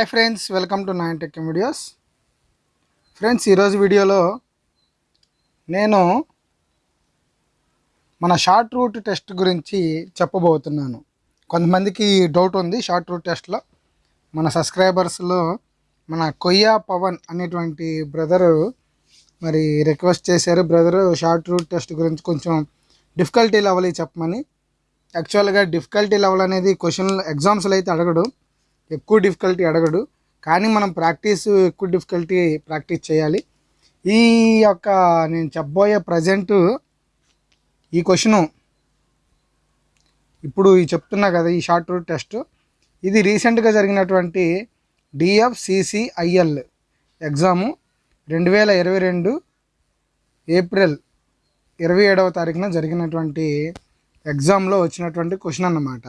Hi friends welcome to nine tech videos. Friends ఈరోజు వీడియోలో నేను మన షార్ట్ రూట్ టెస్ట్ గురించి చెప్పబోతున్నాను. కొంతమందికి డౌట్ ఉంది షార్ట్ రూట్ టెస్ట్లో. మన సబ్స్క్రైబర్స్లో మన కొయ్యా పవన్ అనేటువంటి బ్రదరు మరి రిక్వెస్ట్ చేశారు. బ్రదరు షార్ట్ రూట్ టెస్ట్ గురించి కొంచెం డిఫికల్టీ లెవెల్ చెప్పమని. యాక్చువల్గా డిఫికల్టీ లెవెల్ అనేది క్వశ్చన్ ఎగ్జామ్స్లో అయితే అడగడు. ఎక్కువ డిఫికల్టీ అడగడు. కానీ మనం ప్రాక్టీస్ ఎక్కువ డిఫికల్టీ ప్రాక్టీస్ చేయాలి. ఈ యొక్క నేను చెప్పబోయే ప్రజెంట్ ఈ క్వశ్చను ఇప్పుడు చెప్తున్నా కదా ఈ షార్ట్ రూట్ టెస్ట్ ఇది రీసెంట్గా జరిగినటువంటి డిఎఫ్సిసిఐఎల్ ఎగ్జాము రెండు వేల ఇరవై రెండు ఏప్రిల్ ఇరవై ఏడవ తారీఖున జరిగినటువంటి ఎగ్జామ్లో వచ్చినటువంటి క్వశ్చన్ అన్నమాట.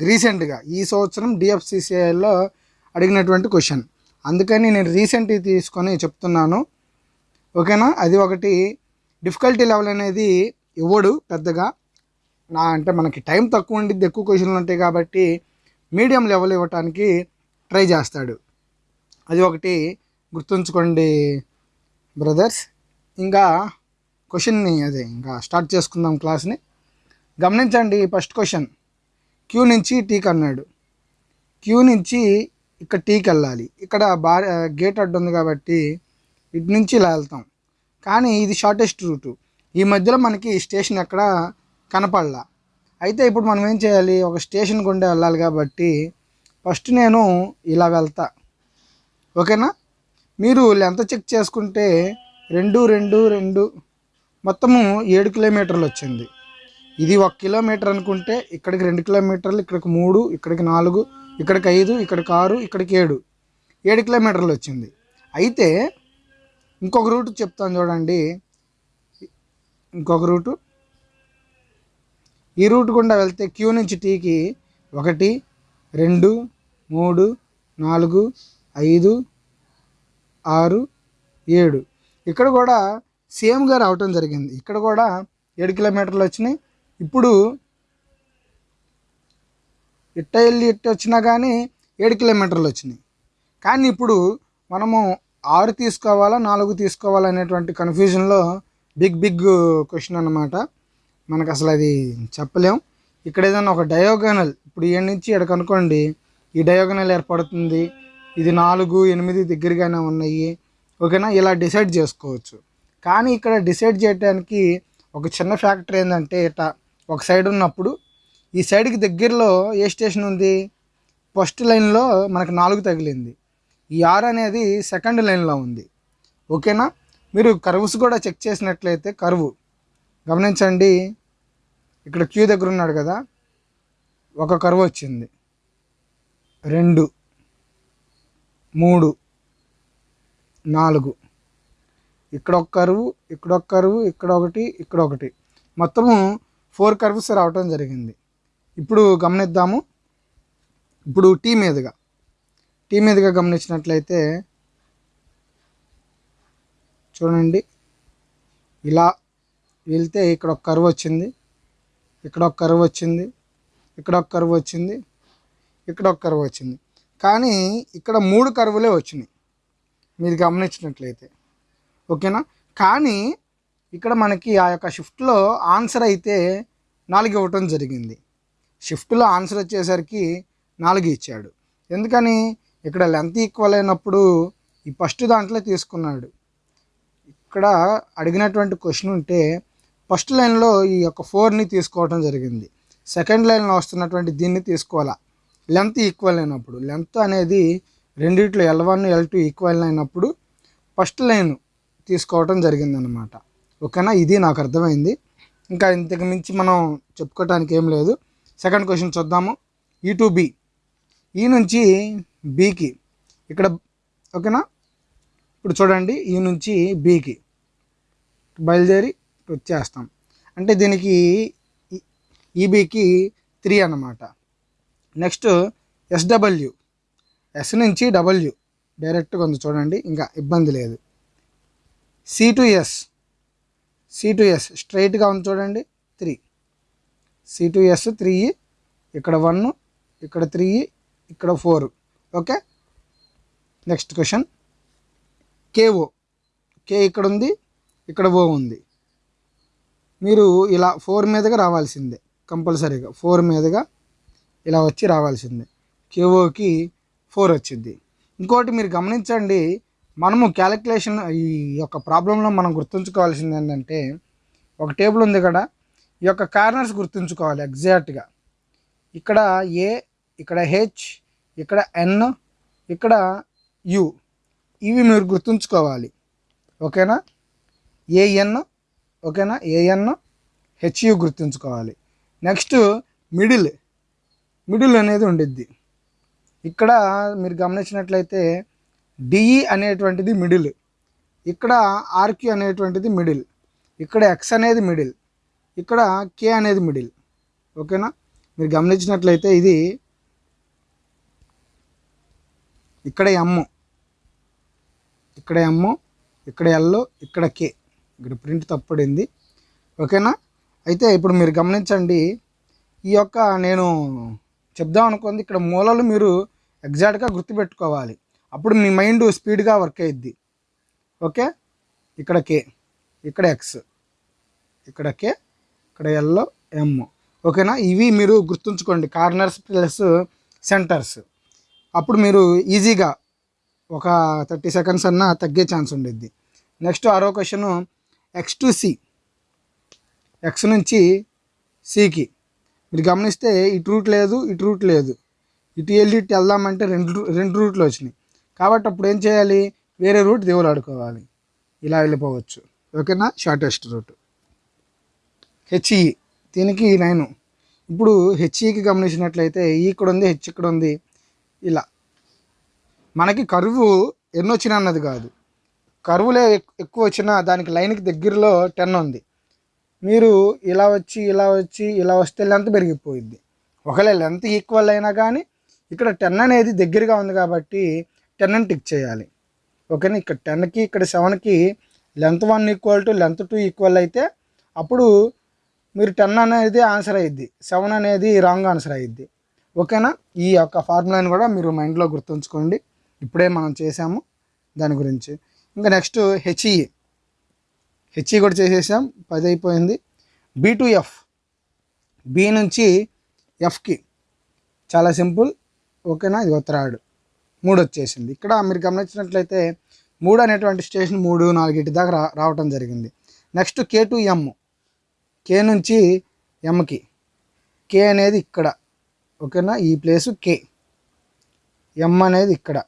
రీసెంట్గా ఈ సంవత్సరం డిఎఫ్సిసిఐలో అడిగినటువంటి క్వశ్చన్. అందుకని నేను రీసెంట్గా తీసుకొని చెప్తున్నాను. ఓకేనా? అది ఒకటి. డిఫికల్టీ లెవెల్ అనేది ఇవ్వడు పెద్దగా. నా అంటే మనకి టైం తక్కువ ఉండిద్ది ఎక్కువ క్వశ్చన్లు ఉంటాయి కాబట్టి మీడియం లెవెల్ ఇవ్వటానికి ట్రై చేస్తాడు. అది ఒకటి. గుర్తుంచుకోండి బ్రదర్స్. ఇంకా క్వశ్చన్ని అదే ఇంకా స్టార్ట్ చేసుకుందాం క్లాస్ని. గమనించండి ఫస్ట్ క్వశ్చన్. క్యూ నుంచి టీకి అన్నాడు క్యూ నుంచి ఇక్కడ టీకి వెళ్ళాలి ఇక్కడ బా గేట్ అడ్డు ఉంది కాబట్టి ఇటు నుంచి ఇలా వెళ్తాం. కానీ ఇది షార్టెస్ట్ రూటు. ఈ మధ్యలో మనకి స్టేషన్ ఎక్కడ కనపడలా. అయితే ఇప్పుడు మనం ఏం చేయాలి? ఒక స్టేషన్ గుండా వెళ్ళాలి కాబట్టి ఫస్ట్ నేను ఇలా వెళ్తా. ఓకేనా? మీరు లెంత్ చెక్ చేసుకుంటే రెండు రెండు రెండు మొత్తము ఏడు కిలోమీటర్లు వచ్చింది. ఇది ఒక కిలోమీటర్ అనుకుంటే ఇక్కడికి రెండు కిలోమీటర్లు ఇక్కడికి మూడు ఇక్కడికి నాలుగు ఇక్కడికి ఐదు ఇక్కడికి ఆరు ఇక్కడికి ఏడు. ఏడు కిలోమీటర్లు వచ్చింది. అయితే ఇంకొక రూట్ చెప్తాను చూడండి. ఇంకొక రూటు. ఈ రూట్ గుండా వెళ్తే క్యూ నుంచి టీకి ఒకటి రెండు మూడు నాలుగు ఐదు ఆరు ఏడు. ఇక్కడ కూడా సేమ్గా రావటం జరిగింది. ఇక్కడ కూడా ఏడు కిలోమీటర్లు వచ్చినాయి. ఇప్పుడు ఇట్ట వెళ్ళి ఇట్ట వచ్చినా కానీ ఏడు కిలోమీటర్లు వచ్చినాయి. కానీ ఇప్పుడు మనము ఆరు తీసుకోవాలా నాలుగు తీసుకోవాలా అనేటువంటి కన్ఫ్యూజన్లో బిగ్ బిగ్ క్వశ్చన్ అనమాట మనకు అసలు అది చెప్పలేం. ఇక్కడ ఏదైనా ఒక డయోగనల్ ఇప్పుడు ఏడు నుంచి ఇక్కడ కనుకోండి ఈ డయోగనల్ ఏర్పడుతుంది. ఇది నాలుగు ఎనిమిది దగ్గరగానే ఉన్నాయి. ఓకేనా? ఇలా డిసైడ్ చేసుకోవచ్చు. కానీ ఇక్కడ డిసైడ్ చేయడానికి ఒక చిన్న ఫ్యాక్టర్ ఏంటంటే ఇట ఒక సైడ్ ఉన్నప్పుడు ఈ సైడ్కి దగ్గరలో ఏ స్టేషన్ ఉంది? ఫస్ట్ లైన్లో మనకు నాలుగు తగిలింది. ఈ ఆరు అనేది సెకండ్ లైన్లో ఉంది. ఓకేనా? మీరు కర్వ్స్ కూడా చెక్ చేసినట్లయితే కర్వ్. గమనించండి. ఇక్కడ క్యూ దగ్గర ఉన్నాడు కదా? ఒక కర్వ్ వచ్చింది. రెండు మూడు నాలుగు. ఇక్కడ ఒక కరువు ఇక్కడ ఒక కరువు ఇక్కడ ఒకటి ఇక్కడ ఒకటి. మొత్తము ఫోర్ కర్వ్స్ రావటం జరిగింది. ఇప్పుడు గమనిద్దాము. ఇప్పుడు టీ మీదుగా. టీ మీదుగా గమనించినట్లయితే చూడండి. ఇలా వెళ్తే ఇక్కడ ఒక కరువు వచ్చింది. ఇక్కడ ఒక కరువు వచ్చింది. ఇక్కడ ఒక కరువు వచ్చింది. ఇక్కడ ఒక కరువు వచ్చింది. కానీ ఇక్కడ మూడు కరువులే వచ్చినాయి. మీరు గమనించినట్లయితే. ఓకేనా? కానీ ఇక్కడ మనకి ఆ యొక్క షిఫ్ట్లో ఆన్సర్ అయితే నాలుగు ఇవ్వటం జరిగింది. షిఫ్ట్లో ఆన్సర్ వచ్చేసరికి నాలుగు ఇచ్చాడు. ఎందుకని? ఇక్కడ లెంత్ ఈక్వల్ అయినప్పుడు ఈ ఫస్ట్ దాంట్లో తీసుకున్నాడు. ఇక్కడ అడిగినటువంటి క్వశ్చన్ ఉంటే ఫస్ట్ లైన్లో ఈ యొక్క ఫోర్ని తీసుకోవడం జరిగింది. సెకండ్ లైన్లో వస్తున్నటువంటి దీన్ని తీసుకోవాలా? లెంత్ ఈక్వల్ అయినప్పుడు. లెంత్ అనేది రెండిట్లో L one L two equal అయినప్పుడు ఫస్ట్ లైన్ తీసుకోవడం జరిగిందనమాట. ఓకేనా? ఇది నాకు అర్థమైంది. ఇంకా ఇంతకు మించి మనం చెప్పుకోవటానికి ఏం లేదు. సెకండ్ క్వశ్చన్ చూద్దాము. ఈ టు బి ఈ నుంచి బీకి ఇక్కడ ఓకేనా? ఇప్పుడు చూడండి. ఈ నుంచి బీకి బయలుదేరి వచ్చేస్తాం. అంటే దీనికి e, ఈబీకి త్రీ అన్నమాట. నెక్స్ట్ ఎస్డబ్ల్యూ ఎస్ నుంచి డబ్ల్యూ డైరెక్ట్గా ఉంది చూడండి. ఇంకా ఇబ్బంది లేదు. C two S C two S స్ట్రైట్గా ఉంది చూడండి three C two S three ఇక్కడ వన్ ఇక్కడ త్రీ ఇక్కడ four okay next question KO K ఇక్కడ ఉంది ఇక్కడ ఓ ఉంది. మీరు ఇలా ఫోర్ మీదగా రావాల్సిందే కంపల్సరీగా. ఫోర్ మీదగా ఇలా వచ్చి రావాల్సిందే. కేఓకి ఫోర్ వచ్చింది. ఇంకోటి మీరు గమనించండి మనము క్యాలిక్యులేషన్ ఈ యొక్క ప్రాబ్లంలో మనం గుర్తుంచుకోవాల్సింది ఏంటంటే ఒక టేబుల్ ఉంది కదా ఈ యొక్క కార్నర్స్ గుర్తుంచుకోవాలి ఎగ్జాక్ట్గా ఇక్కడ ఏ ఇక్కడ హెచ్ ఇక్కడ ఎన్ ఇక్కడ యు ఇవి మీరు గుర్తుంచుకోవాలి. ఓకేనా? ఏఎన్ ఓకేనా? ఏఎన్ హెచ్యు గుర్తుంచుకోవాలి. నెక్స్ట్ మిడిల్ మిడిల్ అనేది ఉండిద్ది. ఇక్కడ మీరు గమనించినట్లయితే డిఈ అనేటువంటిది మిడిల్. ఇక్కడ ఆర్క్యూ అనేటువంటిది మిడిల్. ఇక్కడ ఎక్స్ అనేది మిడిల్. ఇక్కడ కే అనేది మిడిల్. ఓకేనా? మీరు గమనించినట్లయితే ఇది ఇక్కడ ఎమ్. ఇక్కడ ఎమ్ ఇక్కడ ఎల్ ఇక్కడ కే. ఇక్కడ ప్రింట్ తప్పడింది. ఓకేనా? అయితే ఇప్పుడు మీరు గమనించండి ఈ యొక్క నేను చెప్దాం అనుకుంది ఇక్కడ మూలలు మీరు ఎగ్జాక్ట్గా గుర్తుపెట్టుకోవాలి. అప్పుడు మీ మైండ్ స్పీడ్గా వర్క్ అయ్యిద్ది ఓకే? ఇక్కడ కే. ఇక్కడ ఎక్స్ ఇక్కడ కే ఇక్కడ ఎల్లో ఎమ్ ఓకేనా? ఇవి మీరు గుర్తుంచుకోండి. Corners plus centres. అప్పుడు మీరు ఈజీగా ఒక థర్టీ సెకండ్స్ అన్నా తగ్గే ఛాన్స్ ఉండిద్ది. నెక్స్ట్ ఆరో question X to C X నుంచి సికి మీరు గమనిస్తే ఇటు రూట్ లేదు ఇటు రూట్ లేదు. ఇటు వెళ్ళి ఇటు వెళ్దామంటే రెండు రూ- రెండు రూట్లు వచ్చినాయి. కాబట్టి అప్పుడు ఏం చేయాలి? వేరే రూట్ దేవులాడుకోవాలి ఇలా వెళ్ళిపోవచ్చు. ఓకేనా? Shortest route. హెచ్ఈ దీనికి నైను ఇప్పుడు హెచ్ఈకి గమనించినట్లయితే ఈ ఇక్కడ ఉంది హెచ్ ఇక్కడ ఉంది. ఇలా. మనకి కరువు ఎన్ని అన్నది కాదు. కరువులే ఎక్కువ వచ్చినా దానికి లైన్కి దగ్గరలో టెన్ ఉంది. మీరు ఇలా వచ్చి ఇలా వచ్చి ఇలా వస్తే లెంత్ పెరిగిపోయింది ఒకవేళ లెంత్ ఈక్వల్ అయినా కానీ ఇక్కడ టెన్ అనేది దగ్గరగా ఉంది కాబట్టి టెన్ అని టిక్ చేయాలి. ఓకేనా? ఇక్కడ టెన్కి ఇక్కడ సెవెన్కి length one equal to length two equal అయితే అప్పుడు మీరు టెన్ అనేది ఆన్సర్ అయ్యిద్ది సెవెన్ అనేది రాంగ్ ఆన్సర్ అయ్యిద్ది ఓకేనా? ఈ యొక్క ఫార్ములాని కూడా మీరు మైండ్లో గుర్తుంచుకోండి. ఇప్పుడే మనం చేసాము దాని గురించి. ఇంకా నెక్స్ట్ హెచ్ఈ. హెచ్ఈ కూడా చేసేసాం. పది అయిపోయింది బీ టు ఎఫ్. బి నుంచి ఎఫ్కి. చాలా సింపుల్. ఓకేనా? ఇది ఉత్తరాడు మూడు వచ్చేసింది ఇక్కడ మీరు గమనించినట్లయితే మూడు అనేటువంటి స్టేషన్ మూడు నాలుగింటి దాకా రా రావటం జరిగింది. నెక్స్ట్ కే టు ఎమ్. కే నుంచి ఎమ్కి కే. అనేది ఇక్కడ. ఓకేనా? ఈ ప్లేసు కే. ఎమ్ అనేది ఇక్కడ.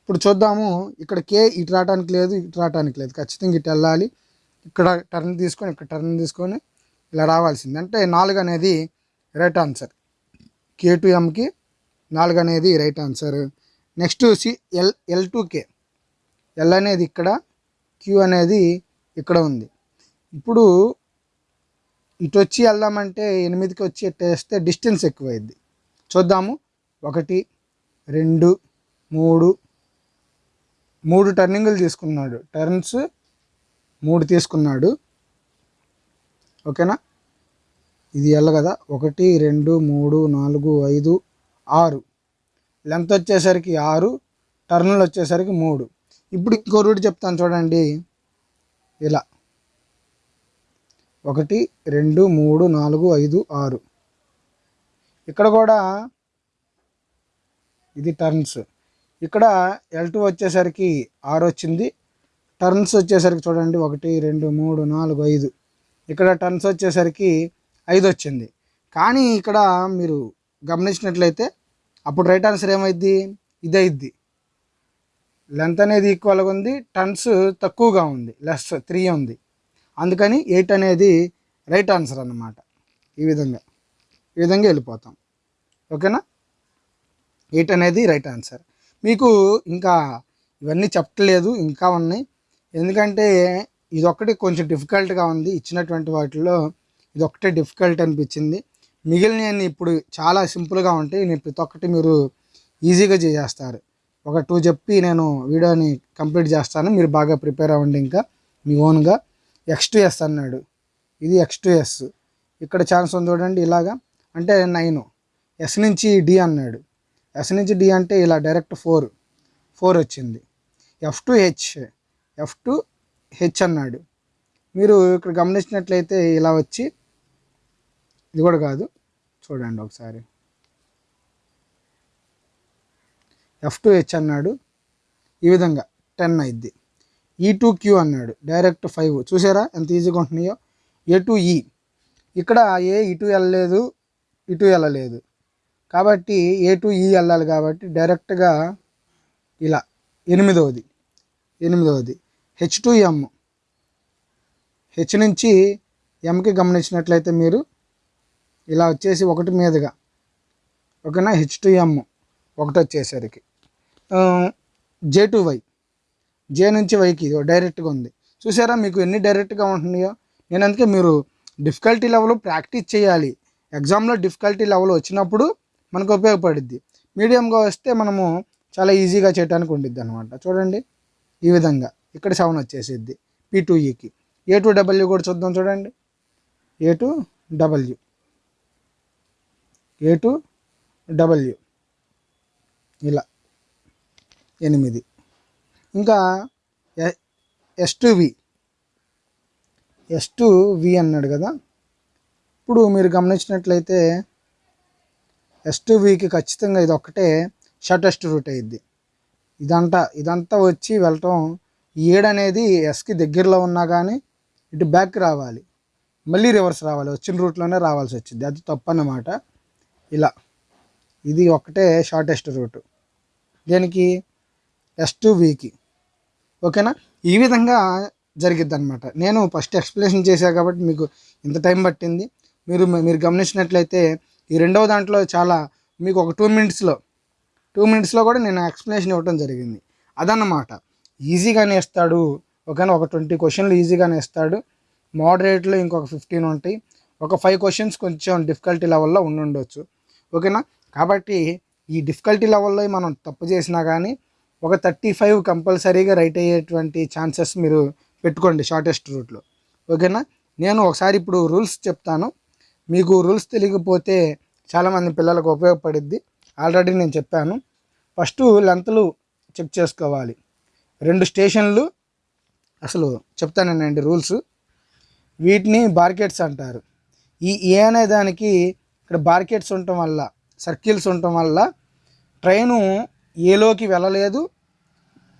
ఇప్పుడు చూద్దాము. ఇక్కడ కే ఇటు రావడానికి లేదు ఇటు రావడానికి లేదు. ఖచ్చితంగా ఇటు వెళ్ళాలి. ఇక్కడ టర్న్ తీసుకొని ఇక్కడ టర్న్ తీసుకొని ఇలా రావాల్సింది. అంటే నాలుగు అనేది రైట్ ఆన్సర్. కే టు ఎంకి నాలుగు అనేది right answer. Next C L L to K. L అనేది ఇక్కడ క్యూ అనేది ఇక్కడ ఉంది. ఇప్పుడు ఇటు వచ్చి వెళ్దామంటే ఎనిమిదికి వచ్చి వేస్తే డిస్టెన్స్ ఎక్కువైద్ది. చూద్దాము. ఒకటి రెండు మూడు. మూడు టర్నింగులు తీసుకున్నాడు. టర్న్స్ మూడు తీసుకున్నాడు. ఓకేనా? ఇది ఎల్ కదా? ఒకటి రెండు మూడు నాలుగు ఐదు ఆరు. లెంత్ వచ్చేసరికి ఆరు టర్న్లు వచ్చేసరికి మూడు. ఇప్పుడు ఇంకో రూట్ చెప్తాను చూడండి. ఇలా. ఒకటి రెండు మూడు నాలుగు ఐదు ఆరు. ఇక్కడ కూడా ఇది టర్న్స్. ఇక్కడ ఎల్ టూ వచ్చేసరికి ఆరు వచ్చింది. టర్న్స్ వచ్చేసరికి చూడండి. ఒకటి రెండు మూడు నాలుగు ఐదు. ఇక్కడ టర్న్స్ వచ్చేసరికి ఐదు వచ్చింది. కానీ ఇక్కడ మీరు గమనించినట్లయితే అప్పుడు రైట్ ఆన్సర్ ఏమైద్ది? ఇదైద్ది లెంత్ అనేది ఈక్వల్గా ఉంది టన్స్ తక్కువగా ఉంది లెస్ త్రీ ఉంది. అందుకని ఎయిట్ అనేది రైట్ ఆన్సర్ అన్నమాట. ఈ విధంగా ఈ విధంగా వెళ్ళిపోతాం. ఓకేనా ఎయిట్ అనేది రైట్ ఆన్సర్ మీకు ఇంకా ఇవన్నీ చెప్పట్లేదు ఇంకా ఉన్నాయి. ఎందుకంటే ఇదొక్కటి కొంచెం డిఫికల్ట్గా ఉంది ఇచ్చినటువంటి వాటిలో ఇదొక్కటే డిఫికల్ట్ అనిపించింది. మిగిలినవన్నీ ఇప్పుడు చాలా సింపుల్గా ఉంటాయి. నేను ప్రతి ఒక్కటి మీరు ఈజీగా చేసేస్తారు. ఒక టూ చెప్పి నేను వీడియోని కంప్లీట్ చేస్తాను. మీరు బాగా ప్రిపేర్ అవ్వండి ఇంకా. మీ ఓన్గా. ఎక్స్ టు ఎస్ అన్నాడు. ఇది ఎక్స్ టు ఎస్ ఇక్కడ ఛాన్స్ ఉంది చూడండి ఇలాగా. అంటే నైన్. ఎస్ నుంచి డి అన్నాడు. ఎస్ నుంచి డి అంటే ఇలా డైరెక్ట్ ఫోర్. ఫోర్ వచ్చింది. F to H F to H అన్నాడు. మీరు ఇక్కడ గమనించినట్లయితే ఇలా వచ్చి ఇది కూడా కాదు. చూడండి ఒకసారి. ఎఫ్ టు హెచ్ అన్నాడు. ఈ విధంగా టెన్ అయిద్ది. ఈ టు క్యూ అన్నాడు. డైరెక్ట్ ఫైవ్ చూసారా ఎంత ఈజీగా ఉంటున్నాయో? ఏ టు ఈ ఇక్కడ ఏ e ఇటు వెళ్ళలేదు ఇటు వెళ్ళలేదు. కాబట్టి ఏ టు ఈ వెళ్ళాలి కాబట్టి డైరెక్ట్గా ఇలా ఎనిమిదవది. ఎనిమిదవది. హెచ్ టు ఎమ్ హెచ్ నుంచి ఎంకి గమనించినట్లయితే మీరు ఇలా వచ్చేసి ఒకటి మీదుగా. ఓకేనా? హెచ్ టు ఎమ్ ఒకటి వచ్చేసరికి. జే టు వై జే నుంచి వైకి ఇది డైరెక్ట్గా ఉంది. చూసారా మీకు ఎన్ని డైరెక్ట్గా ఉంటున్నాయో? నేను అందుకే మీరు డిఫికల్టీ లెవెల్ ప్రాక్టీస్ చేయాలి. ఎగ్జామ్లో డిఫికల్టీ లెవెల్ వచ్చినప్పుడు మనకు ఉపయోగపడుద్ది. మీడియంగా వస్తే మనము చాలా ఈజీగా చేయడానికి ఉండిద్ది అనమాట చూడండి. ఈ విధంగా. ఇక్కడ సెవెన్ వచ్చేసిద్ది. పీ టూ ఈకి ఏ టు డబ్ల్యూ కూడా చూద్దాం చూడండి. A to W A to W ఇలా. ఎనిమిది. ఇంకా S to V S to V అన్నాడు కదా. ఇప్పుడు మీరు గమనించినట్లయితే ఎస్ టు వికి ఖచ్చితంగా ఇది ఒక్కటే షార్టెస్ట్ రూట్ అయ్యిద్ది ఇదంతా ఇదంతా వచ్చి వెళ్ళటం ఏడనేది అనేది ఎస్కి దగ్గరలో ఉన్నా కానీ ఇటు బ్యాక్ రావాలి. మళ్ళీ రివర్స్ రావాలి. వచ్చిన రూట్లోనే రావాల్సి వచ్చింది. అది తప్పు అన్నమాట ఇలా. ఇది ఒక్కటే షార్టెస్ట్ రూట్ దేనికి? ఎస్ టు వీకి ఓకేనా? ఈ విధంగా జరిగిద్ది అనమాట నేను ఫస్ట్ ఎక్స్ప్లెనేషన్ చేశాను కాబట్టి మీకు ఇంత టైం పట్టింది. మీరు మీరు గమనించినట్లయితే ఈ రెండవ దాంట్లో చాలా మీకు ఒక టూ మినిట్స్లో టూ మినిట్స్లో కూడా నేను ఎక్స్ప్లెనేషన్ ఇవ్వడం జరిగింది. అదన్నమాట. ఈజీగానే ఇస్తాడు. ఓకేనా? ఒక ట్వంటీ క్వశ్చన్లు ఈజీగానే ఇస్తాడు. మోడరేట్లో ఇంకొక ఫిఫ్టీన్ ఉంటాయి. ఒక ఫైవ్ క్వశ్చన్స్ కొంచెం డిఫికల్టీ లెవెల్లో ఉండుండొచ్చు. ఓకేనా? కాబట్టి ఈ డిఫికల్టీ లెవెల్లో మనం తప్పు చేసినా కానీ ఒక థర్టీ ఫైవ్ కంపల్సరీగా రైట్ అయ్యేటువంటి ఛాన్సెస్ మీరు పెట్టుకోండి షార్టెస్ట్ రూట్లో ఓకేనా? నేను ఒకసారి ఇప్పుడు రూల్స్ చెప్తాను. మీకు రూల్స్ తెలియకపోతే చాలామంది పిల్లలకు ఉపయోగపడిద్ది. ఆల్రెడీ నేను చెప్పాను. ఫస్ట్ లెంత్లు చెక్ చేసుకోవాలి. రెండు స్టేషన్లు అసలు చెప్తానండి రూల్స్ వీటిని బార్కెట్స్ అంటారు. ఈ ఏ అనే దానికి ఇక్కడ బార్కెట్స్ ఉండటం వల్ల సర్కిల్స్ ఉండటం వల్ల ట్రైను ఏలోకి వెళ్ళలేదు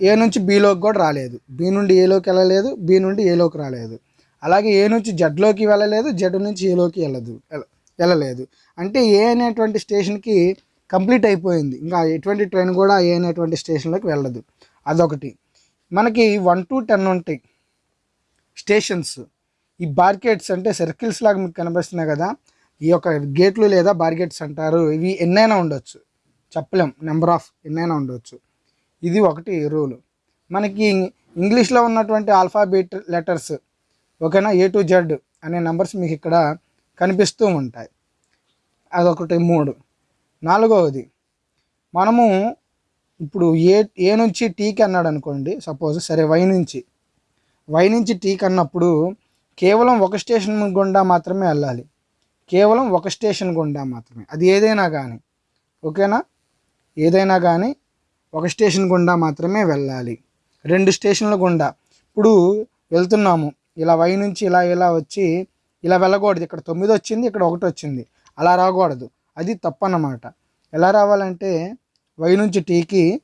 ఏ నుంచి బీలోకి కూడా రాలేదు. బి నుండి ఏలోకి వెళ్ళలేదు బి నుండి ఏలోకి రాలేదు. అలాగే ఏ నుంచి జడ్లోకి వెళ్ళలేదు జడ్ నుంచి ఏలోకి వెళ్ళదు వెళ్ళలేదు. అంటే ఏ అనేటువంటి స్టేషన్కి కంప్లీట్ అయిపోయింది. ఇంకా ఎటువంటి ట్రైన్ కూడా ఏ అనేటువంటి స్టేషన్లోకి వెళ్ళదు. అదొకటి. మనకి వన్ టు టెన్ ఉంటాయి స్టేషన్స్ ఈ బార్కెట్స్ అంటే సర్కిల్స్ లాగా మీకు కనిపిస్తున్నాయి కదా ఈ యొక్క గేట్లు లేదా బార్గెట్స్ అంటారు. ఇవి ఎన్నైనా ఉండొచ్చు. చెప్పలేం. నెంబర్ ఆఫ్ ఎన్నైనా ఉండొచ్చు. ఇది ఒకటి రూల్. మనకి ఇంగ్లీష్లో ఉన్నటువంటి ఆల్ఫాబెట్ లెటర్స్ ఓకేనా? ఏ టు జెడ్ అనే నెంబర్స్ మీకు ఇక్కడ కనిపిస్తూ ఉంటాయి. అదొకటి మూడు. నాలుగవది మనము ఇప్పుడు ఏ ఏ నుంచి టీకి అన్నాడు అనుకోండి. సపోజ్ సరే వై నుంచి. వై నుంచి టీకి అన్నప్పుడు కేవలం ఒక స్టేషన్ గుండా మాత్రమే వెళ్ళాలి. కేవలం ఒక స్టేషన్ గుండా మాత్రమే. అది ఏదైనా కానీ ఓకేనా? ఏదైనా కానీ ఒక స్టేషన్ గుండా మాత్రమే వెళ్ళాలి. రెండు స్టేషన్ల గుండా. ఇప్పుడు వెళ్తున్నాము. ఇలా వై నుంచి ఇలా ఇలా వచ్చి ఇలా వెళ్ళకూడదు. ఇక్కడ తొమ్మిది వచ్చింది ఇక్కడ ఒకటి వచ్చింది. అలా రాకూడదు. అది తప్పన్నమాట. ఎలా రావాలంటే వై నుంచి టీకి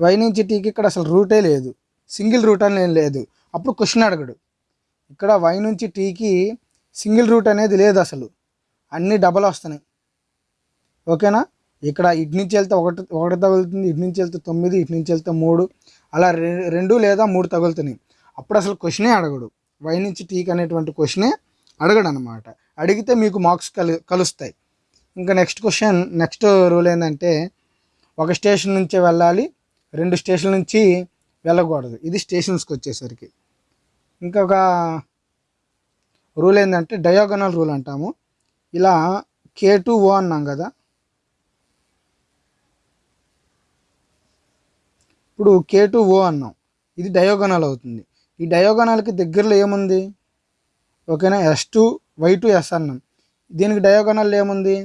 వై నుంచి టీకి ఇక్కడ అసలు రూటే లేదు. సింగిల్ రూట్ అని లేదు. అప్పుడు క్వశ్చన్ అడగడు. ఇక్కడ వై నుంచి టీకి సింగిల్ రూట్ అనేది లేదు అసలు. అన్నీ డబల్ వస్తున్నాయి. ఓకేనా? ఇక్కడ ఇటు నుంచి వెళ్తే ఒకటి ఒకటి తగులుతుంది ఇటు నుంచి వెళ్తే తొమ్మిది ఇటు నుంచి వెళ్తే మూడు. అలా రెండు లేదా మూడు తగులుతున్నాయి. అప్పుడు అసలు క్వశ్చనే అడగడు. వై నుంచి టీకి అనేటువంటి క్వశ్చనే అడగడు అనమాట అడిగితే మీకు మార్క్స్ కలు కలుస్తాయి. ఇంకా నెక్స్ట్ క్వశ్చన్ నెక్స్ట్ రూల్ ఏంటంటే ఒక స్టేషన్ నుంచే వెళ్ళాలి రెండు స్టేషన్ నుంచి వెళ్ళకూడదు. ఇది స్టేషన్స్కి వచ్చేసరికి. ఇంకొక రూల్ ఏంటంటే డయాగనల్ రూల్ అంటాము. ఇలా కే టు ఓ అన్నాం కదా. ఇప్పుడు కే టు ఓ అన్నాం. ఇది డయోగనల్ అవుతుంది. ఈ డయోగనల్కి దగ్గరలో ఏముంది? ఓకేనా? S to Y to S అన్నాం. దీనికి డయోగనల్ ఏముంది?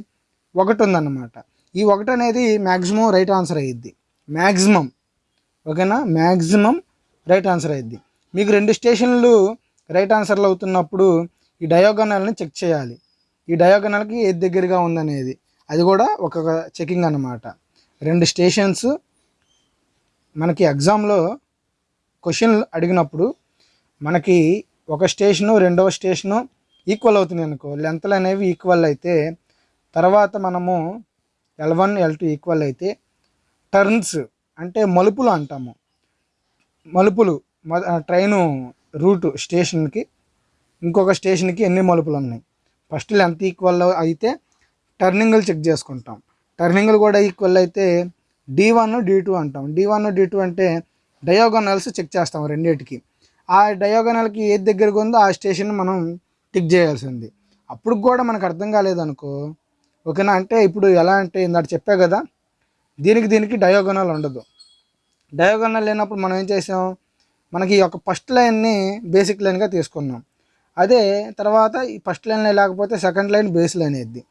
ఒకటి ఉందన్నమాట ఈ ఒకటి అనేది మ్యాక్సిమం రైట్ ఆన్సర్ అయ్యిద్ది మ్యాక్సిమం ఓకేనా? మ్యాక్సిమం రైట్ ఆన్సర్ అయ్యిద్ది మీకు రెండు స్టేషన్లు రైట్ ఆన్సర్లు అవుతున్నప్పుడు ఈ డయోగనల్ని చెక్ చేయాలి. ఈ డయోగనల్కి ఏది దగ్గరగా ఉందనేది. అది కూడా ఒక చెకింగ్ అన్నమాట. రెండు స్టేషన్స్ మనకి ఎగ్జామ్లో క్వశ్చన్ అడిగినప్పుడు మనకి ఒక స్టేషను రెండవ స్టేషను ఈక్వల్ అవుతుంది అనుకో లెంత్లు అనేవి ఈక్వల్ అయితే తర్వాత మనము L one L two equal అయితే టర్న్స్ అంటే మలుపులు అంటాము. మలుపులు ట్రైను రూటు స్టేషన్కి ఇంకొక స్టేషన్కి ఎన్ని మలుపులు ఉన్నాయి ఫస్ట్ లెంత్ ఈక్వల్ అయితే టర్నింగ్లు చెక్ చేసుకుంటాం. టర్నింగ్లు కూడా ఈక్వల్ అయితే డి వన్ డి టూ అంటాం. డి వన్ డి టూ అంటే డయోగనల్స్ చెక్ చేస్తాం రెండింటికి. ఆ డయోగనల్కి ఏది దగ్గరగా ఉందో ఆ స్టేషన్ మనం టిక్ చేయాల్సింది. అప్పుడు కూడా మనకు అర్థం కాలేదనుకో ఓకేనా? అంటే ఇప్పుడు ఎలా అంటే ఇందాక చెప్పా కదా దీనికి దీనికి డయోగనల్ ఉండదు. డయోగనల్ లేనప్పుడు మనం ఏం చేసాం? మనకి ఈ యొక్క ఫస్ట్ లైన్ని బేసిక్ లైన్గా తీసుకున్నాం. అదే తర్వాత ఈ ఫస్ట్ లైన్ లేకపోతే సెకండ్ లైన్ బేస్ లైన్ అయ్యిద్ది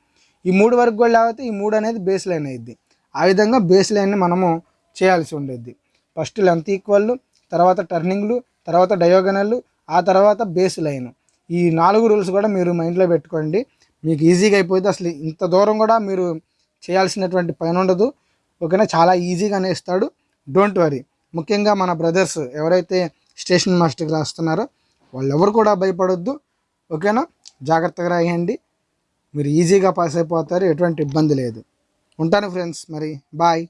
ఈ మూడు వరకు కూడా లేకపోతే ఈ మూడు అనేది బేస్ లైన్ అయ్యిద్ది ఆ విధంగా బేస్ లైన్ని మనము చేయాల్సి ఉండేది. ఫస్ట్ లెంత్ ఈక్వల్ తర్వాత టర్నింగ్లు తర్వాత డయోగనల్లు ఆ తర్వాత బేస్ లైన్. ఈ నాలుగు రూల్స్ కూడా మీరు మైండ్లో పెట్టుకోండి. మీకు ఈజీగా అయిపోతే అసలు ఇంత దూరం కూడా మీరు చేయాల్సినటువంటి పని ఉండదు. ఓకేనా? చాలా ఈజీగానే ఇస్తాడు. Don't worry. ముఖ్యంగా మన బ్రదర్స్ ఎవరైతే స్టేషన్ మాస్టర్కి రాస్తున్నారో వాళ్ళు ఎవరు కూడా భయపడొద్దు. ఓకేనా? జాగ్రత్తగా రాయండి. మీరు ఈజీగా పాస్ అయిపోతారు. ఎటువంటి ఇబ్బంది లేదు. ఉంటాను ఫ్రెండ్స్. మరి బాయ్.